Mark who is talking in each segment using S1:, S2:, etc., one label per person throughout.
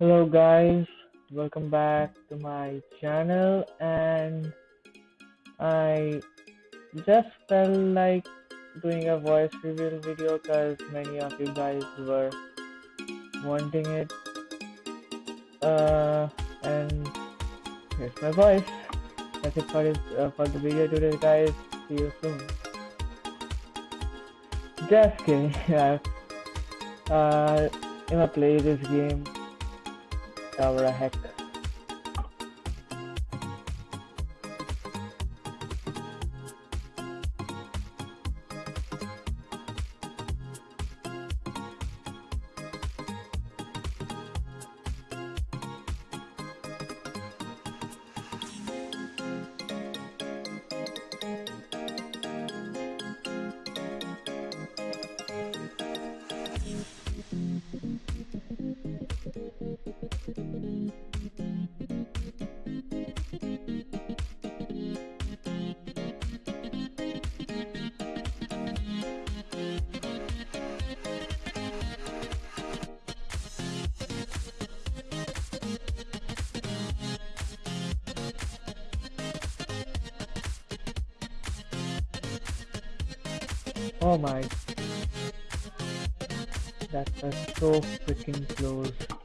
S1: Hello guys, welcome back to my channel and I just felt like doing a voice reveal video because many of you guys were wanting it. Uh, and here's my voice. That's it for, this, uh, for the video today guys, see you soon. Just kidding, uh, I'm gonna play this game Tower Hack. Oh my. That was so freaking close.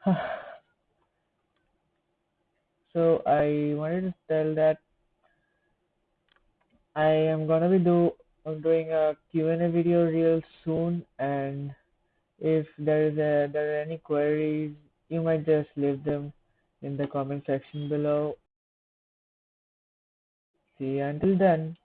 S1: so I wanted to tell that I am gonna be do I'm doing a Q&A video real soon and if there is a there are any queries you might just leave them in the comment section below. See you until then